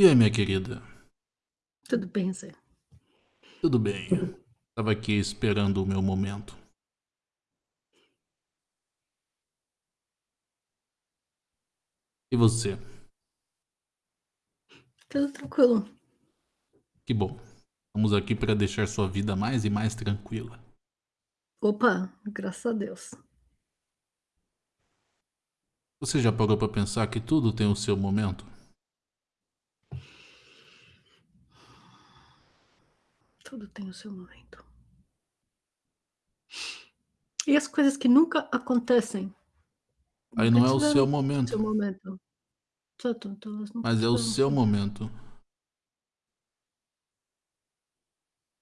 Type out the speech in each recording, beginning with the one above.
E aí, minha querida? Tudo bem, Zé? Tudo bem. Tava aqui esperando o meu momento. E você? Tudo tranquilo. Que bom. Estamos aqui para deixar sua vida mais e mais tranquila. Opa, graças a Deus. Você já parou para pensar que tudo tem o seu momento? Tudo tem o seu momento. E as coisas que nunca acontecem? Aí não é o seu momento. seu momento. Mas é o seu momento.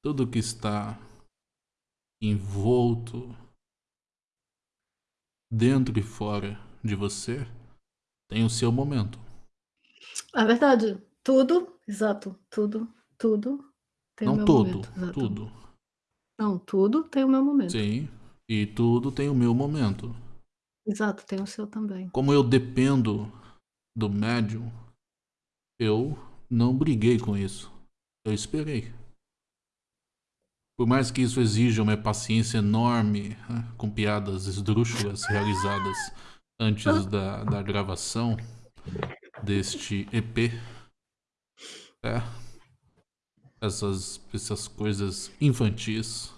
Tudo que está envolto dentro e fora de você tem o seu momento. É verdade. Tudo, exato, tudo, tudo tem o Não meu todo, momento, exato. tudo. Não, tudo tem o meu momento. Sim, e tudo tem o meu momento. Exato, tem o seu também. Como eu dependo do médium, eu não briguei com isso. Eu esperei. Por mais que isso exija uma paciência enorme, né, com piadas esdrúxulas realizadas antes da, da gravação deste EP, é, essas, essas coisas infantis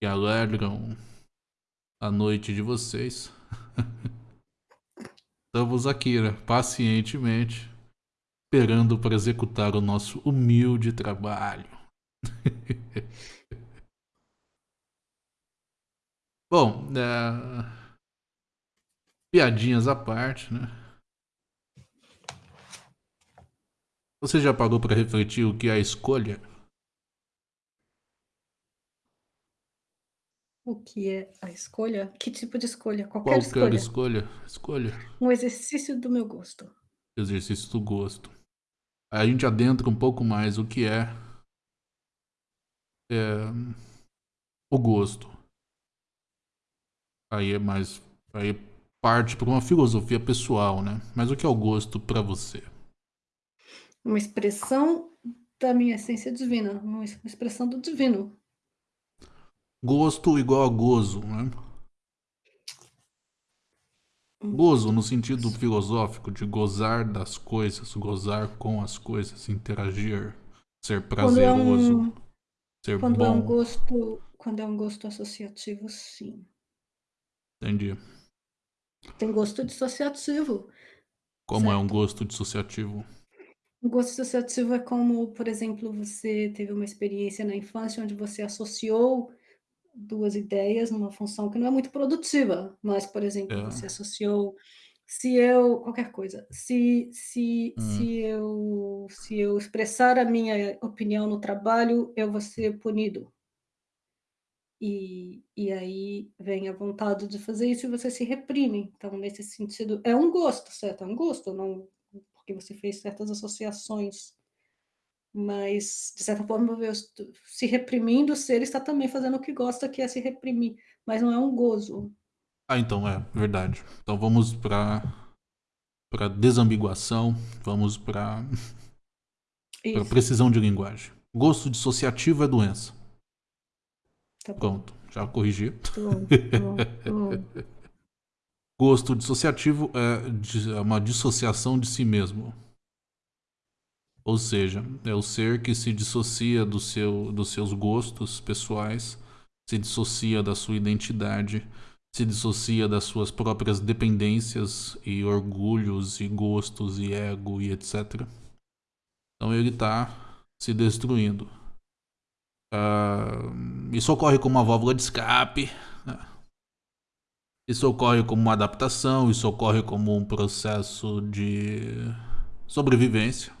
que alegram a noite de vocês. Estamos aqui, né, pacientemente, esperando para executar o nosso humilde trabalho. Bom, é... piadinhas à parte, né? Você já parou para refletir o que é a escolha? O que é a escolha? Que tipo de escolha? Qualquer Qualquer escolha. escolha? Escolha. Um exercício do meu gosto. Exercício do gosto. Aí a gente adentra um pouco mais o que é, é o gosto. Aí é mais. Aí parte para uma filosofia pessoal, né? Mas o que é o gosto para você? Uma expressão da minha essência divina, uma es- expressão do divino. Gosto igual a gozo, né? Gozo no sentido filosófico de gozar das coisas, gozar com as coisas, interagir, ser Quando é prazeroso, um, ser quando é um bom. gosto, quando é um gosto associativo, sim. Entendi. Tem gosto dissociativo. Como é um Certo. gosto dissociativo? O gosto associativo é como, por exemplo, você teve uma experiência na infância onde você associou duas ideias numa função que não é muito produtiva, mas, por exemplo, É. você associou se eu qualquer coisa, se se Hum. se eu se eu expressar a minha opinião no trabalho, eu vou ser punido. E e aí vem a vontade de fazer isso e você se reprime. Então, nesse sentido, é um gosto, certo? É um gosto, não porque você fez certas associações. Mas, de certa forma, se reprimindo, o ser está também fazendo o que gosta, que é se reprimir, mas não é um gozo. Ah, então é verdade. Então vamos para para desambiguação, vamos para para precisão de linguagem. Gosto dissociativo é doença. tá. Pronto, já corrigi. Tá bom, tá bom, tá bom. Gosto dissociativo é é uma dissociação de si mesmo. Ou seja, é o ser que se dissocia do seu, dos seus gostos pessoais, se dissocia da sua identidade, se dissocia das suas próprias dependências e orgulhos e gostos e ego e etc. Então ele está se destruindo. Ah, isso ocorre como uma válvula de escape. né? Isso ocorre como uma adaptação, isso ocorre como um processo de sobrevivência.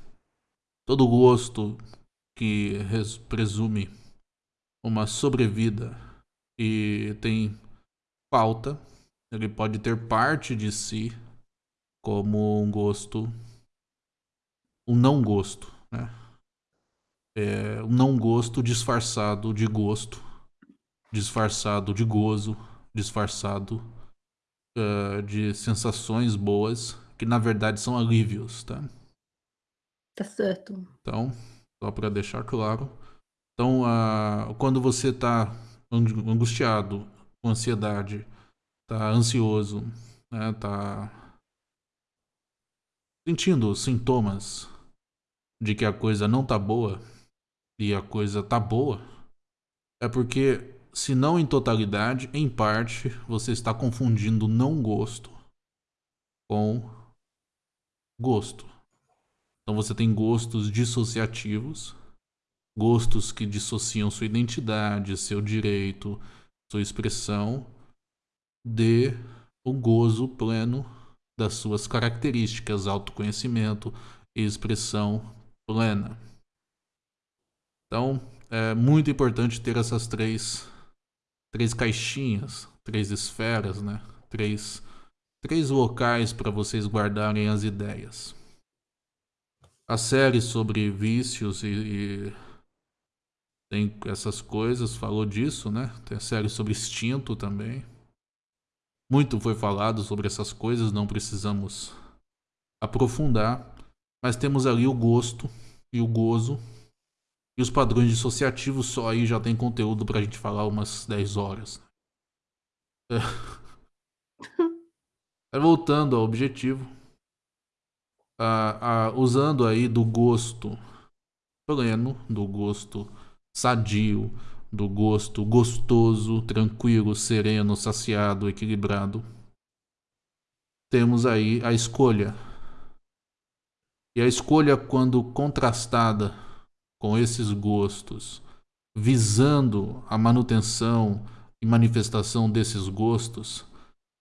Todo gosto que res- presume uma sobrevida e tem falta, ele pode ter parte de si como um gosto, um não gosto, né? É, um não gosto disfarçado de gosto, disfarçado de gozo, disfarçado eh, de sensações boas que na verdade são alívios, tá? Tá certo. Então, só para deixar claro. Então, uh, quando você está angustiado, com ansiedade, está ansioso, né, tá sentindo sintomas de que a coisa não tá boa e a coisa tá boa, é porque, se não em totalidade, em parte, você está confundindo não gosto com gosto. Então você tem gostos dissociativos, gostos que dissociam sua identidade, seu direito, sua expressão de o gozo pleno das suas características, autoconhecimento e expressão plena. Então, é muito importante ter essas três, três caixinhas, três esferas, né? Três, três locais para vocês guardarem as ideias. A série sobre vícios e, e tem essas coisas, falou disso, né? Tem a série sobre instinto também. Muito foi falado sobre essas coisas, não precisamos aprofundar, mas temos ali o gosto e o gozo e os padrões dissociativos, só aí já tem conteúdo pra gente falar umas 10 horas. É. Voltando ao objetivo, usando aí do gosto pleno, do gosto sadio, do gosto gostoso, tranquilo, sereno, saciado, equilibrado. Temos aí a escolha. E a escolha, quando contrastada com esses gostos, visando a manutenção e manifestação desses gostos,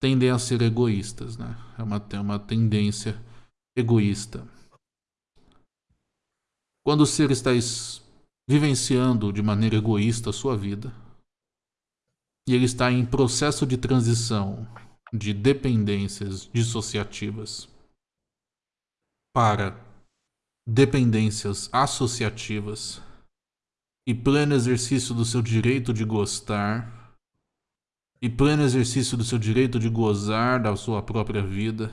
tendem a ser egoístas, né? É uma, é uma tendência egoísta. Quando o ser está vivenciando de maneira egoísta a sua vida, e ele está em processo de transição de dependências dissociativas para dependências associativas e pleno exercício do seu direito de gostar e pleno exercício do seu direito de gozar da sua própria vida,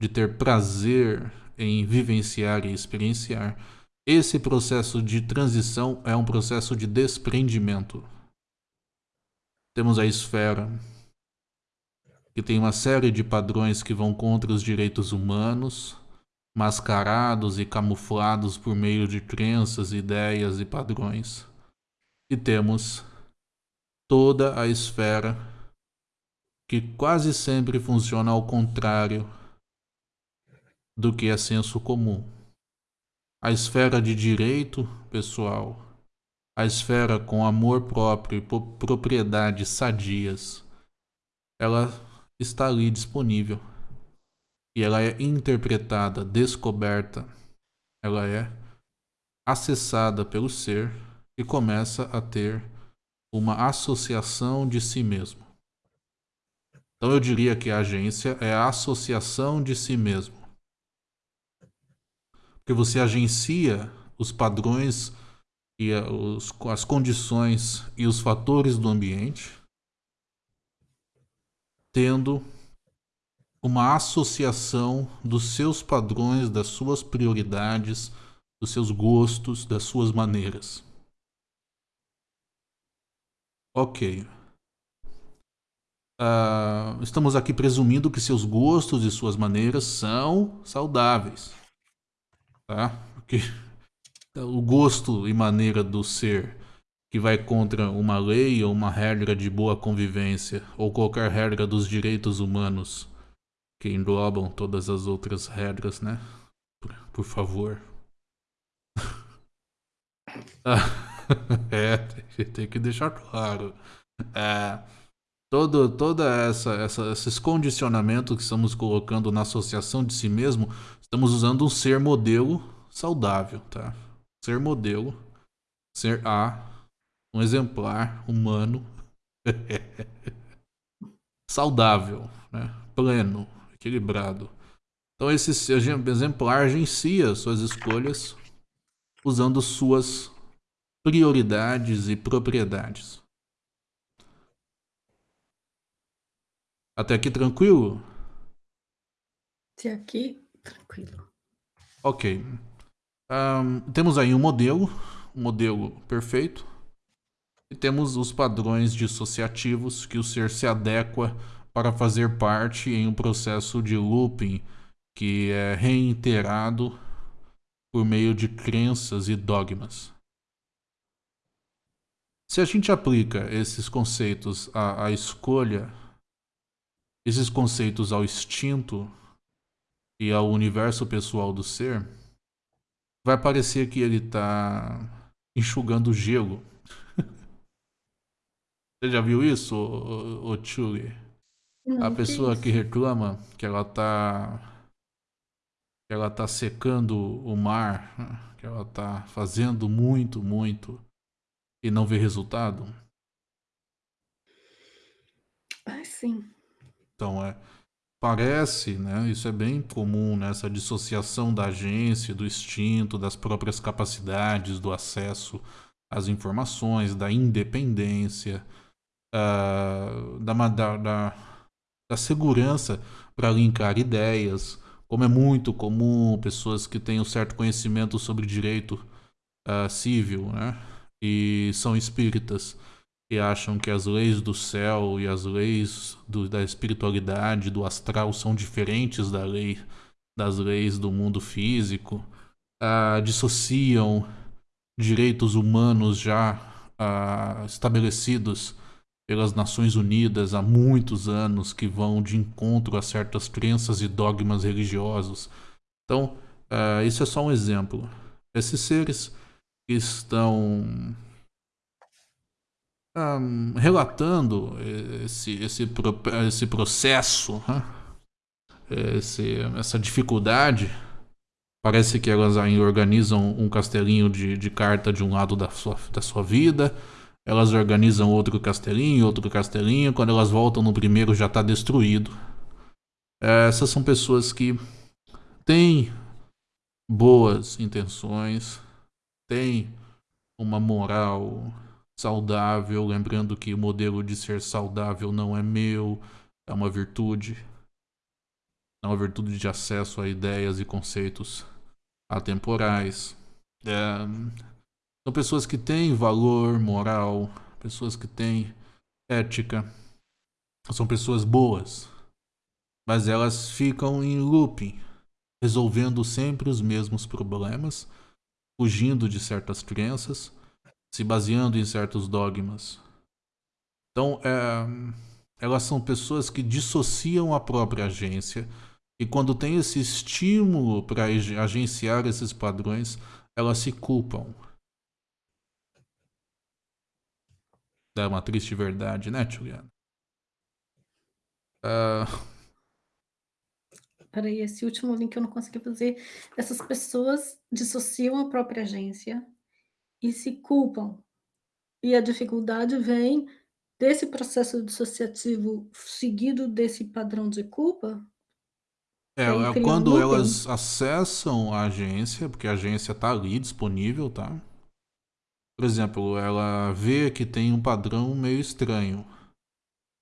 de ter prazer em vivenciar e experienciar, esse processo de transição é um processo de desprendimento. Temos a esfera, que tem uma série de padrões que vão contra os direitos humanos, mascarados e camuflados por meio de crenças, ideias e padrões. E temos toda a esfera que quase sempre funciona ao contrário do que é senso comum a esfera de direito pessoal, a esfera com amor próprio e propriedades sadias, ela está ali disponível. E ela é interpretada, descoberta, ela é acessada pelo ser e começa a ter uma associação de si mesmo. Então eu diria que a agência é a associação de si mesmo porque você agencia os padrões e os, as condições e os fatores do ambiente, tendo uma associação dos seus padrões, das suas prioridades, dos seus gostos, das suas maneiras. Ok. Uh, estamos aqui presumindo que seus gostos e suas maneiras são saudáveis tá? Porque o gosto e maneira do ser que vai contra uma lei ou uma regra de boa convivência ou qualquer regra dos direitos humanos que englobam todas as outras regras, né? Por, por favor. é, tem que deixar claro. É, todo, toda essa, essa, esses condicionamentos que estamos colocando na associação de si mesmo Estamos usando um ser modelo saudável, tá? Ser modelo, ser A, um exemplar humano saudável, né? pleno, equilibrado. Então esse exemplar agencia suas escolhas usando suas prioridades e propriedades. Até aqui tranquilo? Até aqui Tranquilo. Ok. Um, temos aí um modelo, um modelo perfeito, e temos os padrões dissociativos que o ser se adequa para fazer parte em um processo de looping que é reiterado por meio de crenças e dogmas. Se a gente aplica esses conceitos à, à escolha, esses conceitos ao instinto e ao universo pessoal do ser, vai parecer que ele está enxugando gelo. Você já viu isso, o, A pessoa que reclama que ela está que ela tá secando o mar, que ela está fazendo muito, muito e não vê resultado? Ah, sim. Então, é, parece, né, isso é bem comum, nessa né, dissociação da agência, do instinto, das próprias capacidades, do acesso às informações, da independência, uh, da, da, da, da segurança para linkar ideias, como é muito comum pessoas que têm um certo conhecimento sobre direito uh, civil, né? e são espíritas e acham que as leis do céu e as leis do, da espiritualidade, do astral, são diferentes da lei, das leis do mundo físico, ah, dissociam direitos humanos já ah, estabelecidos pelas Nações Unidas há muitos anos, que vão de encontro a certas crenças e dogmas religiosos. Então, ah, isso é só um exemplo. Esses seres estão um, relatando esse, esse, esse processo, esse, essa dificuldade. Parece que elas organizam um castelinho de, de carta de um lado da sua, da sua vida, elas organizam outro castelinho, outro castelinho, quando elas voltam no primeiro já está destruído. Essas são pessoas que têm boas intenções, tem uma moral saudável, lembrando que o modelo de ser saudável não é meu, é uma virtude. É uma virtude de acesso a ideias e conceitos atemporais. É, são pessoas que têm valor moral, pessoas que têm ética. São pessoas boas, mas elas ficam em looping, resolvendo sempre os mesmos problemas fugindo de certas crenças, se baseando em certos dogmas. Então, é, elas são pessoas que dissociam a própria agência e quando tem esse estímulo para agenciar esses padrões, elas se culpam. É uma triste verdade, né, Juliana? Uh, Peraí, esse último link eu não consegui fazer. Essas pessoas dissociam a própria agência e se culpam. E a dificuldade vem desse processo dissociativo seguido desse padrão de culpa. É, é quando um elas acessam a agência, porque a agência está ali disponível, tá? Por exemplo, ela vê que tem um padrão meio estranho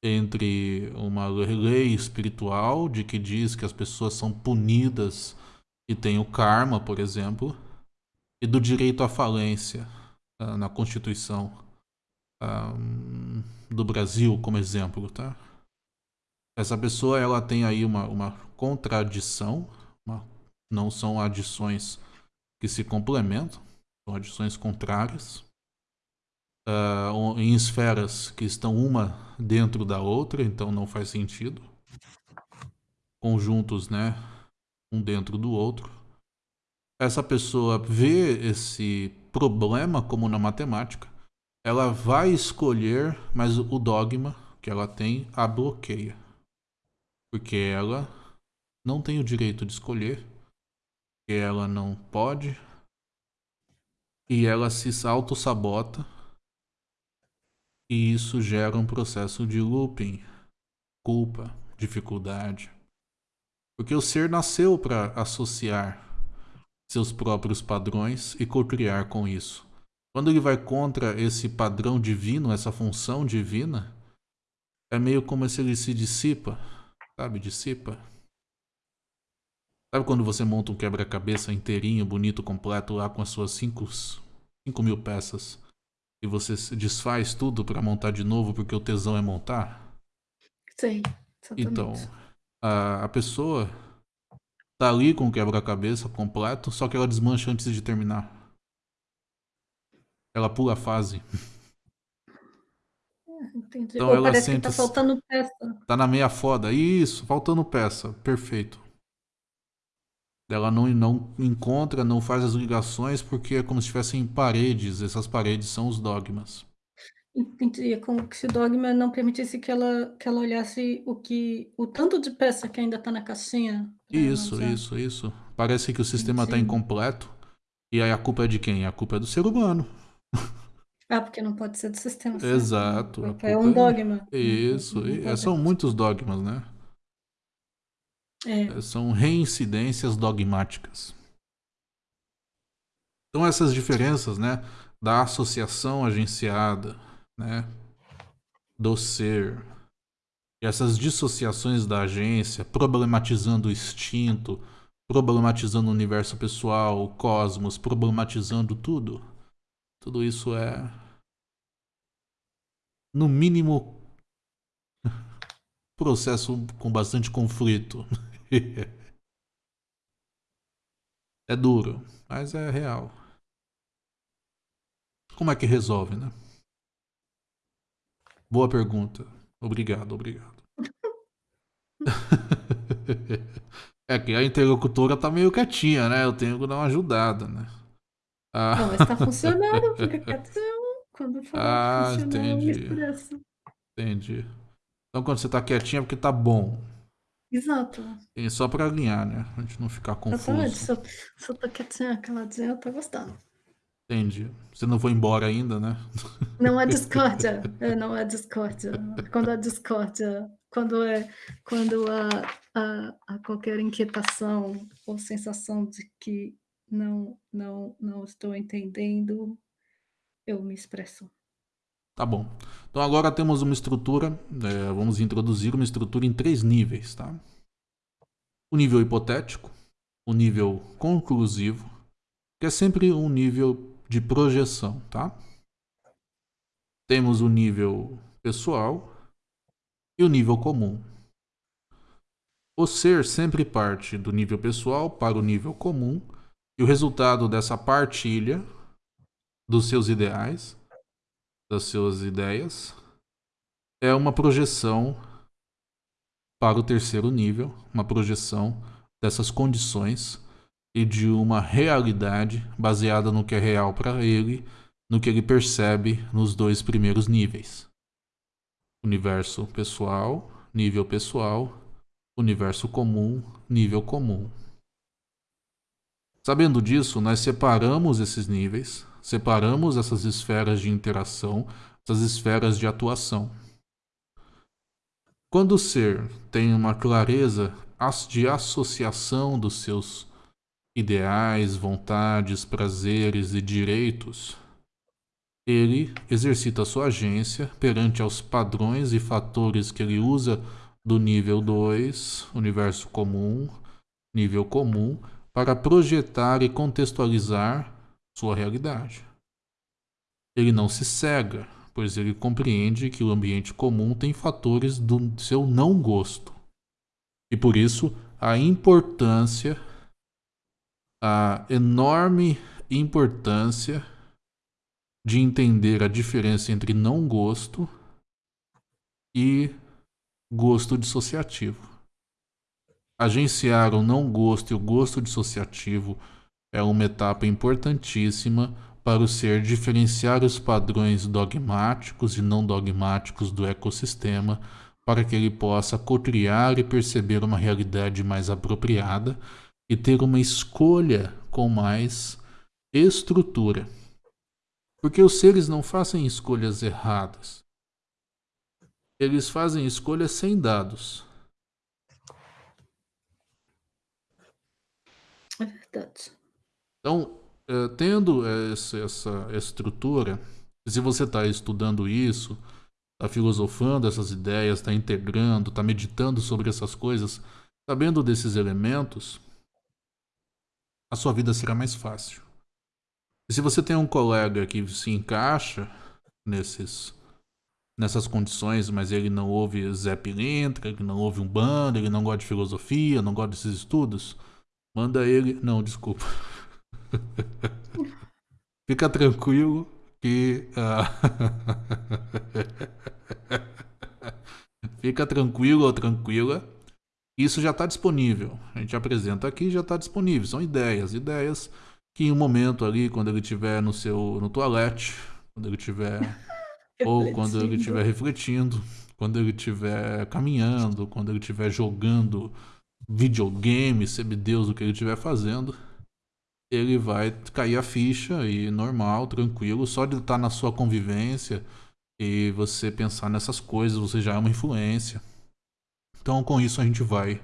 entre uma lei espiritual de que diz que as pessoas são punidas e tem o karma, por exemplo, e do direito à falência uh, na Constituição uh, do Brasil, como exemplo, tá? Essa pessoa ela tem aí uma, uma contradição, uma, não são adições que se complementam, são adições contrárias uh, em esferas que estão uma dentro da outra, então não faz sentido. Conjuntos, né? Um dentro do outro. Essa pessoa vê esse problema como na matemática, ela vai escolher, mas o dogma que ela tem a bloqueia. Porque ela não tem o direito de escolher, ela não pode, e ela se auto-sabota e isso gera um processo de looping, culpa, dificuldade. Porque o ser nasceu para associar seus próprios padrões e co-criar com isso. Quando ele vai contra esse padrão divino, essa função divina, é meio como se ele se dissipa, sabe? Dissipa. Sabe quando você monta um quebra-cabeça inteirinho, bonito, completo, lá com as suas 5 mil peças, e você desfaz tudo para montar de novo porque o tesão é montar? Sim, exatamente. Então, a, a pessoa tá ali com o quebra-cabeça completo, só que ela desmancha antes de terminar. Ela pula a fase. Entendi. Então Ou ela parece sente, que tá faltando peça. Tá na meia foda. Isso, faltando peça. Perfeito. Ela não, não encontra, não faz as ligações porque é como se tivessem paredes. Essas paredes são os dogmas. Entendi. É como se o dogma não permitisse que ela, que ela olhasse o que o tanto de peça que ainda tá na caixinha. Isso, isso, isso. Parece que o sistema está incompleto. E aí a culpa é de quem? A culpa é do ser humano. Ah, porque não pode ser do sistema. Exato. É um dogma. Isso. É, são muitos dogmas, né? É. São reincidências dogmáticas. Então essas diferenças, né, da associação agenciada, né, do ser, e essas dissociações da agência, problematizando o instinto, problematizando o universo pessoal, o cosmos, problematizando tudo tudo isso é, no mínimo, processo com bastante conflito. é duro, mas é real. Como é que resolve, né? Boa pergunta. Obrigado, obrigado. é que a interlocutora tá meio quietinha, né? Eu tenho que dar uma ajudada, né? Ah. Não, mas tá funcionando, fica quietinho. Quando for ah, entendi. Entendi. Então quando você tá quietinho é porque tá bom. Exato. E só pra alinhar, né? A gente não ficar confuso. Exatamente. Se eu, se eu tô quietinha, caladinha, eu tô gostando. Entendi. Você não foi embora ainda, né? Não é discórdia. É, não é discórdia. Quando é discórdia, quando é quando há, há, há qualquer inquietação ou sensação de que não, não, não estou entendendo, eu me expresso. Tá bom. Então agora temos uma estrutura, é, vamos introduzir uma estrutura em três níveis, tá? O nível hipotético, o nível conclusivo, que é sempre um nível de projeção, tá? Temos o nível pessoal e o nível comum. O ser sempre parte do nível pessoal para o nível comum e o resultado dessa partilha dos seus ideais, das suas ideias, é uma projeção para o terceiro nível, uma projeção dessas condições e de uma realidade baseada no que é real para ele, no que ele percebe nos dois primeiros níveis. Universo pessoal, nível pessoal, universo comum, nível comum. Sabendo disso, nós separamos esses níveis, separamos essas esferas de interação, essas esferas de atuação. Quando o ser tem uma clareza de associação dos seus ideais, vontades, prazeres e direitos, ele exercita sua agência perante aos padrões e fatores que ele usa do nível 2, universo comum, nível comum, para projetar e contextualizar sua realidade. Ele não se cega, pois ele compreende que o ambiente comum tem fatores do seu não gosto. E por isso, a importância, a enorme importância de entender a diferença entre não gosto e gosto dissociativo. Agenciar o não gosto e o gosto dissociativo é uma etapa importantíssima para o ser diferenciar os padrões dogmáticos e não dogmáticos do ecossistema para que ele possa cotriar e perceber uma realidade mais apropriada e ter uma escolha com mais estrutura. Porque os seres não fazem escolhas erradas. Eles fazem escolhas sem dados. É verdade. Então, é, tendo essa, essa estrutura, se você está estudando isso, está filosofando essas ideias, está integrando, está meditando sobre essas coisas, sabendo desses elementos, a sua vida será mais fácil. E se você tem um colega que se encaixa nesses nessas condições, mas ele não ouve Zé Pilintra, não ouve um bando, ele não gosta de filosofia, não gosta desses estudos, manda ele. Não, desculpa. Fica tranquilo que. Uh... Fica tranquilo ou tranquila. Isso já está disponível. A gente apresenta aqui já está disponível. São ideias, ideias que em um momento ali, quando ele estiver no seu no toalete, quando ele estiver ou quando ele estiver refletindo, quando ele estiver caminhando, quando ele estiver jogando videogame, sabe Deus o que ele estiver fazendo, ele vai cair a ficha e normal, tranquilo, só de estar na sua convivência e você pensar nessas coisas, você já é uma influência. Então, com isso a gente vai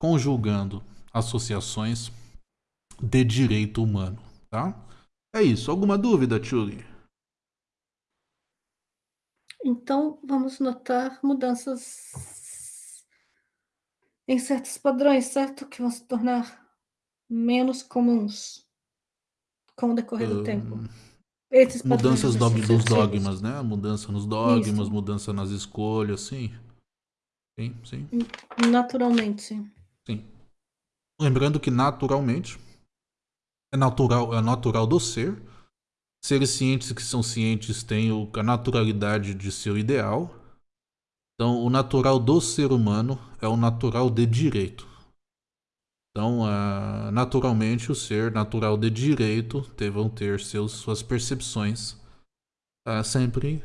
conjugando associações de direito humano, tá? É isso. Alguma dúvida, Tchuli? Então, vamos notar mudanças em certos padrões, certo? Que vão se tornar menos comuns com o decorrer do tempo. Esses mudanças do, dos dogmas, né? Mudança nos dogmas, Isso. mudança nas escolhas, sim. Sim, sim. Naturalmente, sim. Sim. Lembrando que naturalmente é natural, é natural do ser. Seres cientes que são cientes têm a naturalidade de seu ideal. Então, o natural do ser humano é o natural de direito. Então, uh, naturalmente, o ser natural de direito vão ter seus, suas percepções uh, sempre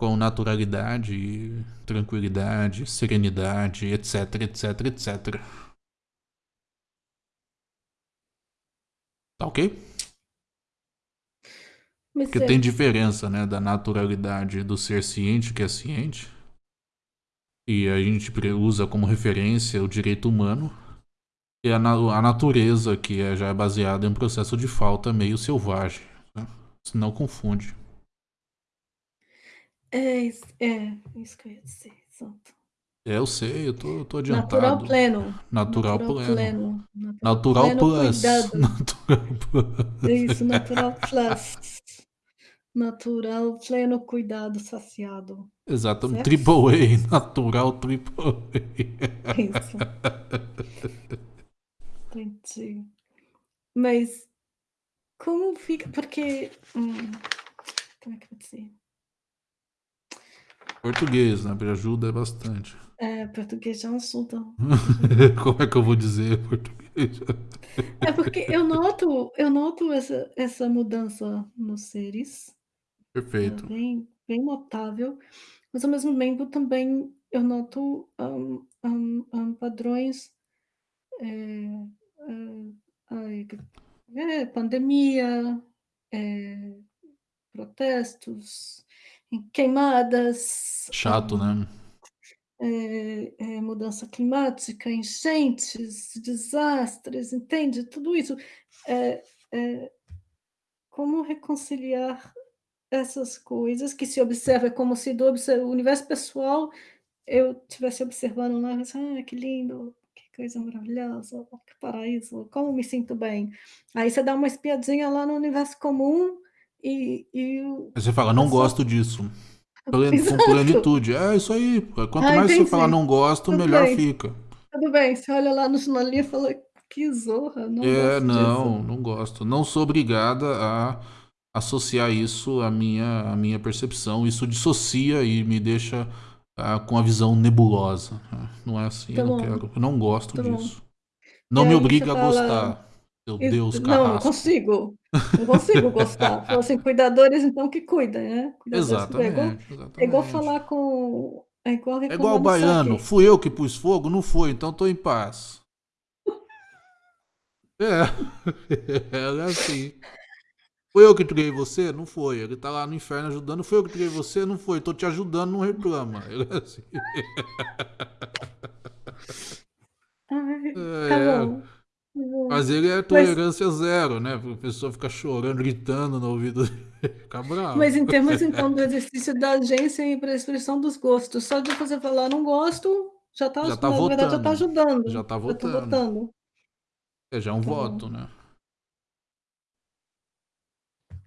com naturalidade, tranquilidade, serenidade, etc, etc, etc. Tá ok? Porque tem diferença, né, da naturalidade do ser ciente, que é ciente, e a gente usa como referência o direito humano, e a, na a natureza, que é, já é baseada em um processo de falta meio selvagem. Né? Não confunde. É, é isso que eu ia dizer, exato. É, eu sei, eu tô, eu tô adiantado. Natural pleno. Natural, natural pleno. pleno. Natural, natural plus. Natural plus. Isso, natural plus. Natural pleno cuidado saciado. Exato, certo? triple A, natural triple A. Isso. Entendi. Mas como fica? Porque. Hum, como é que eu vou dizer? Português, né? Ajuda bastante. É, português é um assunto. Como é que eu vou dizer português? É porque eu noto, eu noto essa, essa mudança nos seres. Perfeito. É bem, bem notável. Mas ao mesmo tempo também eu noto um, um, um, padrões. É, pandemia, é, protestos, queimadas. Chato, né? É, é, mudança climática, enchentes, desastres, entende? Tudo isso. É, como reconciliar essas coisas que se observa como se do o universo pessoal eu estivesse observando lá, ah, que lindo, que coisa maravilhosa, que paraíso, como me sinto bem. Aí você dá uma espiadinha lá no universo comum e. e você fala, não gosto disso. Com plenitude. É isso aí. Quanto ah, mais entendi. você falar não gosto, Tudo melhor bem. fica. Tudo bem, você olha lá no sinalismo e fala, que zorra, não É, não, disso. não gosto. Não sou obrigada a associar isso à minha, à minha percepção. Isso dissocia e me deixa ah, com a visão nebulosa. Não é assim, tá eu não quero. Eu não gosto tá disso. Não e me obriga a fala... gostar. Meu Deus, carrasco. Não, não consigo. Não consigo gostar. Então, assim, cuidadores, então, que cuidem, né? Exatamente, é, igual, exatamente. é igual falar com. É igual, é igual o baiano. Fui eu que pus fogo? Não foi, então tô em paz. é. É assim. Foi eu que criei você? Não foi. Ele tá lá no inferno ajudando. Foi eu que criei você? Não foi. Tô te ajudando, não reclama. Ele é assim. Ai, tá é. bom. Mas ele é tolerância Mas... zero, né? A pessoa fica chorando, gritando no ouvido fica bravo. Mas em termos, então, do exercício da agência e para a expressão dos gostos, só de você falar não gosto, já está já tá na votando. verdade, já está ajudando. Já está votando. Já tá votando. É já é um Então- voto, né?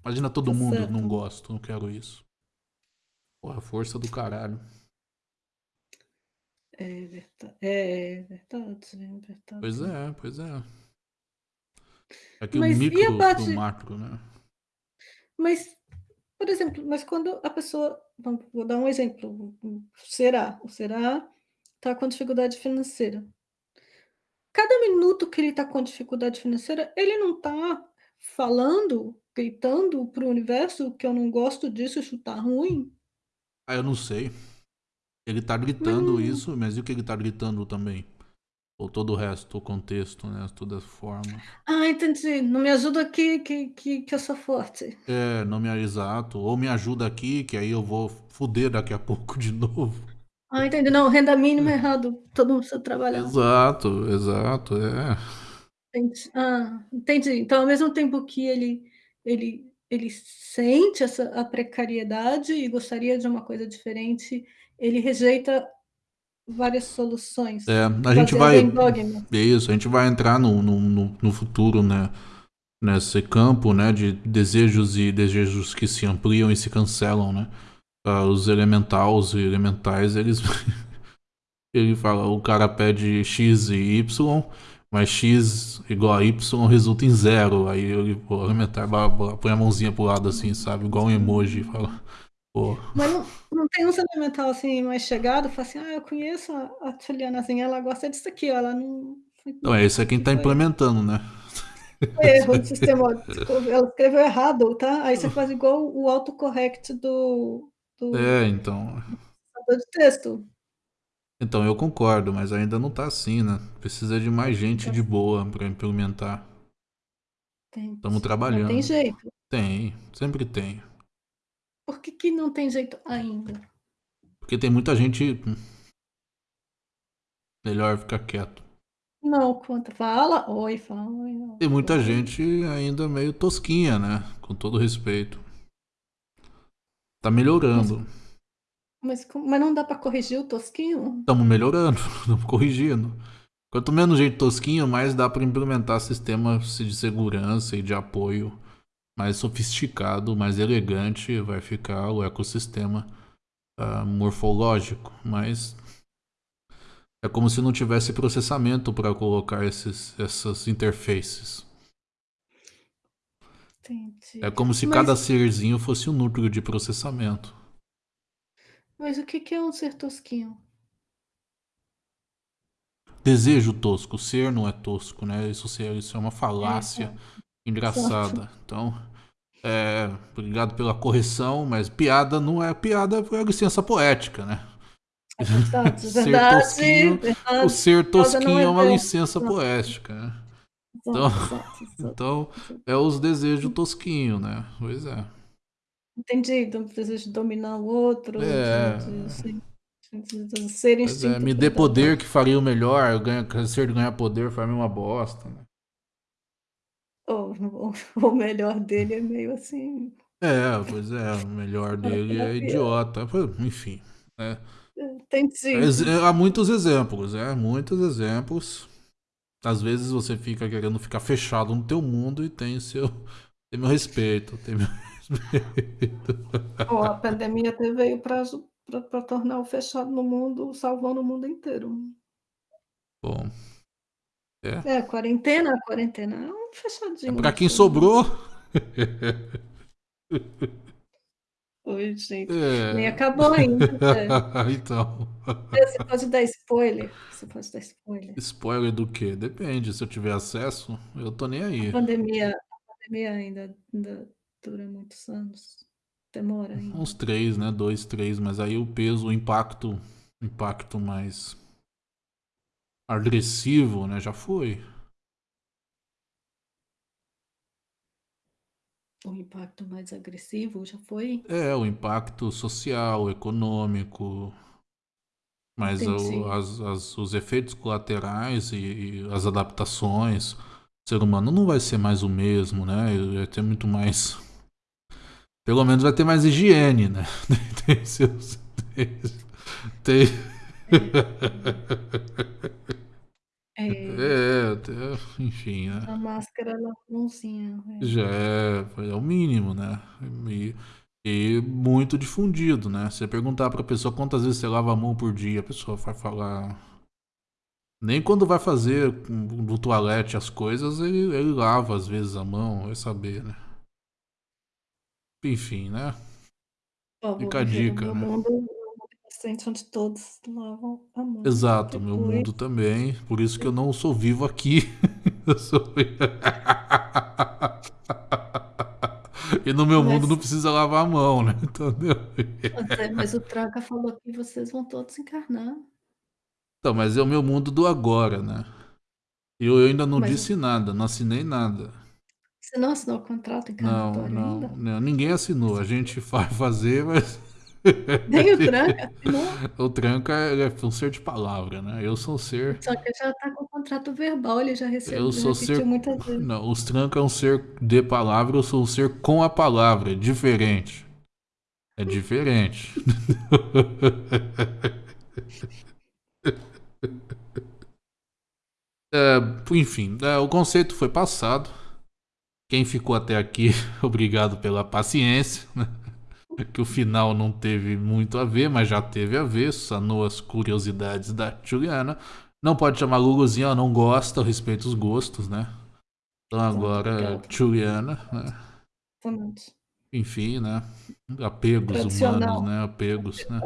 Imagina todo Tá mundo, certo. não gosto, não quero isso. Porra, força do caralho. É verdade, é verdade, é verdade. Pois é, pois é. É Mas o micro parte- pro macro, né? Mas, por exemplo, mas quando a pessoa, vamos, vou dar um exemplo, Será, o Será está com dificuldade financeira. Cada minuto que ele está com dificuldade financeira, ele não está falando, gritando para o universo que eu não gosto disso, isso tá ruim. Ah, eu não sei. Ele tá gritando não- isso, mas e o que ele tá gritando também? Ou todo o resto, o contexto, né? Toda a forma. Ah, entendi. Não me ajuda aqui, que, que, que eu sou forte. É, não me exato. Ou me ajuda aqui, que aí eu vou fuder daqui a pouco de novo. Ah, entendi. Não, renda mínima é errado. Todo mundo precisa trabalhar. Exato, exato, é. Entendi. Ah, entendi. Então, ao mesmo tempo que ele, ele, ele sente essa a precariedade e gostaria de uma coisa diferente, ele rejeita várias soluções. É, a gente vai. É isso, a gente vai entrar no, no, no, futuro, né? Nesse campo, né? De desejos e desejos que se ampliam e se cancelam, né? Ah, os elementals e elementais, eles. Ele fala, o cara pede X e Y, mas X igual a Y resulta em zero. Aí blá, blá, põe a mãozinha pro lado assim, sabe? Igual um emoji. Fala, pô. Mas não, não tem um elemental assim mais chegado, fala assim, ah, eu conheço a, a Julianazinha, ela gosta disso aqui, ó, ela não. Então, esse é quem tá implementando, né? Erro do sistema. Ela escreveu errado, tá? Aí você faz igual o autocorrect do, do É, então. de texto. Então, eu concordo, mas ainda não tá assim, né? Precisa de mais gente de boa pra implementar. Tem, Estamos trabalhando. Não tem jeito. Tem, sempre tem. Por que, que não tem jeito ainda? Porque tem muita gente. Melhor ficar quieto. Não, conta. Fala, oi, fala, oi. Tem muita Oi. gente ainda meio tosquinha, né? Com todo respeito. Tá melhorando. Mas, como- mas não dá pra corrigir o tosquinho? Estamos melhorando, estamos corrigindo. Quanto menos gente tosquinho, mais dá para implementar sistemas de segurança e de apoio mais sofisticado, mais elegante vai ficar o ecossistema ah, morfológico. Mas é como se não tivesse processamento para colocar esses, essas interfaces. Entendi. É como se Mas- cada serzinho fosse um núcleo de processamento. Mas o que, é um ser tosquinho? Desejo tosco, ser não é tosco, né? Isso, isso é uma falácia engraçada. Então, é, obrigado pela correção, mas piada não é piada, é licença poética, né? É verdade, Ser verdade, tosquinho, verdade. O ser não tosquinho é é uma licença Não. poética, né? Exato, Então- exato, exato. Então, é os desejos tosquinho, né? Pois é. Entendi, desejo de dominar o outro, É. de, de, de- de- de ser Pois instinto. é, me dê poder que faria o melhor, ganha, ser de ganhar poder faz uma bosta, né? O, o, o melhor dele é meio assim. É, pois é, o melhor dele é terapia. idiota. Pô, Enfim. né? Entendi. Ex- é, Há muitos exemplos, é, muitos exemplos. Às vezes você fica querendo ficar fechado no teu mundo e tem seu. Tem meu respeito, tem meu Ó, a pandemia até veio para tornar o fechado no mundo, salvando o mundo inteiro. Bom, É, a quarentena, quarentena é um fechadinho. é pra quem assim. sobrou. Oi, gente. É. Nem acabou ainda. é. então. Você pode dar spoiler? Você pode dar spoiler? Spoiler do quê? Depende. Se eu tiver acesso, eu tô nem aí. A pandemia, a pandemia ainda, ainda dura muitos anos. Demora ainda. Uns três, né? Dois, três, mas aí o peso, o impacto, impacto mais agressivo, né? Já foi. O impacto mais agressivo já foi? É, o impacto social, econômico, mas o- as- as- os efeitos colaterais e, e as adaptações. O ser humano não vai ser mais o mesmo, né? Vai ter muito mais. Pelo menos vai ter mais higiene, né? Tem seus. Tem. É. É, até, enfim, né? A máscara lava a mãozinha, Já é. é, o mínimo, né? E, e muito difundido, né? Você perguntar pra pessoa quantas vezes você lava a mão por dia, a pessoa vai falar. Nem quando vai fazer no toalete as coisas, ele, ele lava às vezes a mão, vai saber, né? Enfim, né? Vou Fica a dica, meu né? mundo, um mundo onde todos lavam a mão Exato, meu depois mundo também. Por isso que eu não sou vivo aqui. Eu sou... e no meu mundo Mas não precisa lavar a mão, né? Entendeu? Pois é, mas o Traga falou que vocês vão todos encarnar. Então, mas é o meu mundo do agora, né? Eu, eu ainda não Mas o disse nada, não assinei nada. Você não assinou o contrato Não, encarnatório não, ainda? não, ninguém assinou. A gente vai fazer, mas. Nem o Tranca assinou? o Tranca é um ser de palavra, né? Eu sou um ser. Só que já tá com o contrato verbal, ele já Eu recebeu, sou repetiu ser. muitas vezes. Não, os Tranca é um ser de palavra, eu sou um ser com a palavra. É diferente. É diferente. é, enfim, é, o conceito foi passado. Quem ficou até aqui, obrigado pela paciência. Né? Que o final não teve muito a ver, mas já teve a ver. Sanou as curiosidades da Juliana. Não pode chamar Luluzinha, ela não gosta, eu respeito os gostos, né? Então agora, Juliana, né? Exatamente. Enfim, né? Apegos humanos, né? Apegos, né?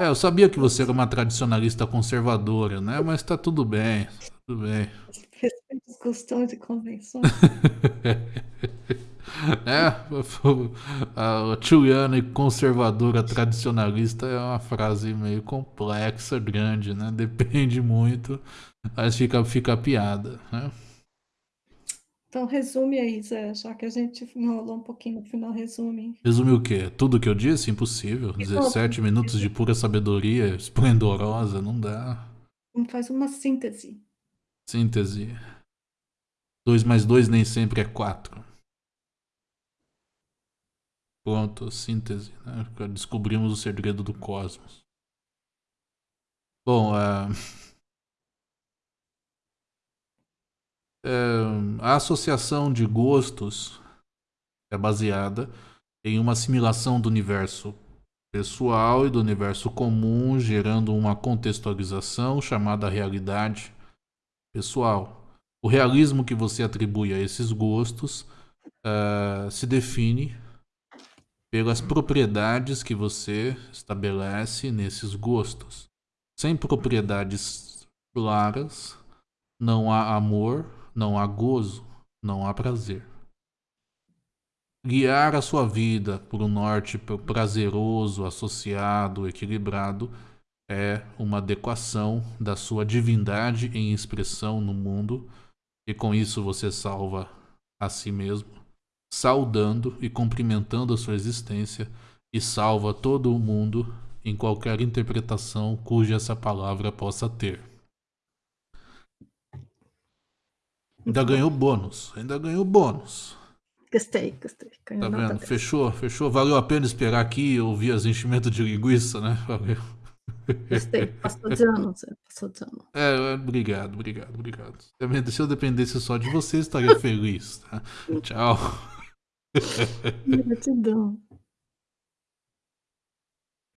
É, eu sabia que você era uma tradicionalista conservadora, né? Mas tá tudo bem, tá tudo bem. Respeito os costumes e convenções. é, a Juliana e conservadora tradicionalista é uma frase meio complexa, grande, né? Depende muito, mas fica, fica piada, né? Então resume aí, Zé, já que a gente enrolou um pouquinho no final, resume. Resume o quê? Tudo que eu disse? Impossível. 17 minutos de pura sabedoria esplendorosa, não dá. Faz uma síntese. Síntese. 2 mais 2 nem sempre é 4. Pronto, síntese. Né? Descobrimos o segredo do cosmos. Bom, uh... a associação de gostos é baseada em uma assimilação do universo pessoal e do universo comum, gerando uma contextualização chamada realidade pessoal. O realismo que você atribui a esses gostos uh, se define pelas propriedades que você estabelece nesses gostos. Sem propriedades claras, não há amor, não há gozo, não há prazer. Guiar a sua vida por um norte prazeroso, associado, equilibrado, é uma adequação da sua divindade em expressão no mundo, e com isso você salva a si mesmo, saudando e cumprimentando a sua existência, e salva todo o mundo em qualquer interpretação cuja essa palavra possa ter. Ainda ganhou bônus, ainda ganhou bônus. Gostei, gostei. Ganhou tá vendo? Fechou, fechou. Valeu a pena esperar aqui e ouvir as enchimentos de linguiça, né? Valeu. Gostei, passou de ano, passou de ano. É, obrigado, obrigado, obrigado. Se eu dependesse só de você, estaria feliz, tá? Tchau. Gratidão.